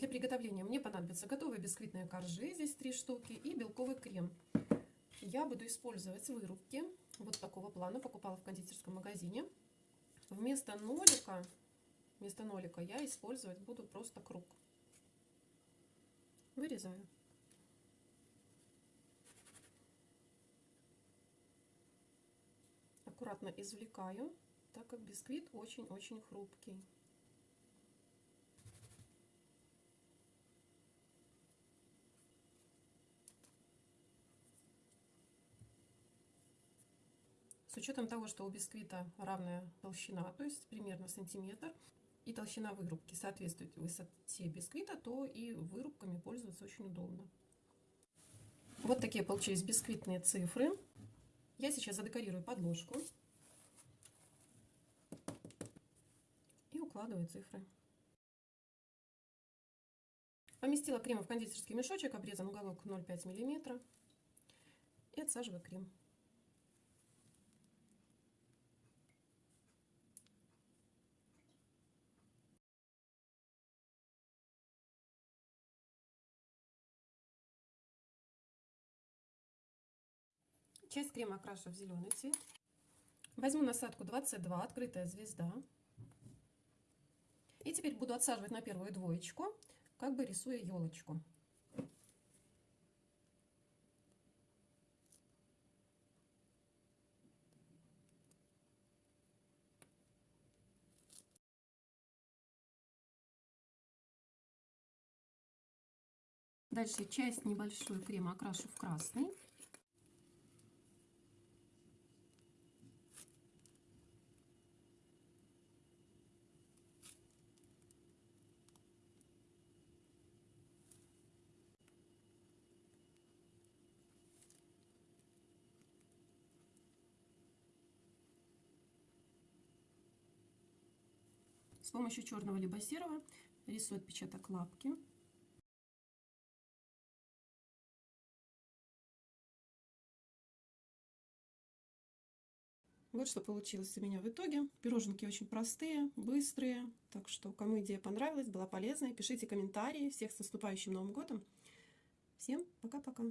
Для приготовления мне понадобятся готовые бисквитные коржи, здесь три штуки, и белковый крем. Я буду использовать вырубки вот такого плана, покупала в кондитерском магазине. Вместо нолика, вместо нолика я использовать буду просто круг. Вырезаю. Аккуратно извлекаю, так как бисквит очень-очень хрупкий. С учетом того, что у бисквита равная толщина, то есть примерно сантиметр, и толщина вырубки соответствует высоте бисквита, то и вырубками пользоваться очень удобно. Вот такие получились бисквитные цифры. Я сейчас задекорирую подложку и укладываю цифры. Поместила крем в кондитерский мешочек, обрезан уголок 0,5 мм и отсаживаю крем. Часть крема окрашу в зеленый цвет. Возьму насадку 22, открытая звезда. И теперь буду отсаживать на первую двоечку, как бы рисуя елочку. Дальше часть небольшую крема окрашу в красный. С помощью черного либо серого рисую отпечаток лапки. Вот что получилось у меня в итоге. Пироженки очень простые, быстрые. Так что, кому идея понравилась, была полезная, пишите комментарии. Всех с наступающим Новым годом. Всем пока-пока.